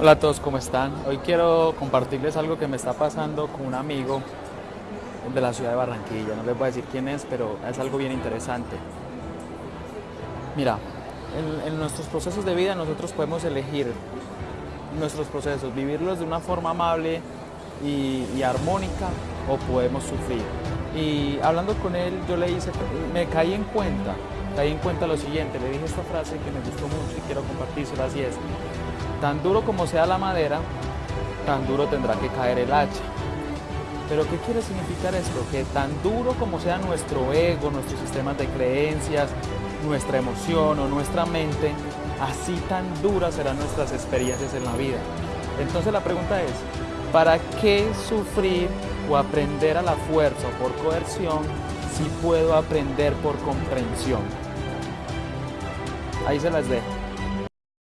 Hola a todos, ¿cómo están? Hoy quiero compartirles algo que me está pasando con un amigo de la ciudad de Barranquilla. No les voy a decir quién es, pero es algo bien interesante. Mira, en, nuestros procesos de vida nosotros podemos elegir nuestros procesos, vivirlos de una forma amable y, y armónica o podemos sufrir. Y hablando con él, yo le hice, me caí en cuenta, caí en cuenta lo siguiente, le dije esta frase que me gustó mucho y quiero compartírsela así es, tan duro como sea la madera, tan duro tendrá que caer el hacha. Pero ¿qué quiere significar esto? Que tan duro como sea nuestro ego, nuestros sistemas de creencias, nuestra emoción o nuestra mente, así tan duras serán nuestras experiencias en la vida. Entonces la pregunta es, ¿para qué sufrir o aprender a la fuerza o por coerción si puedo aprender por comprensión? Ahí se las dejo.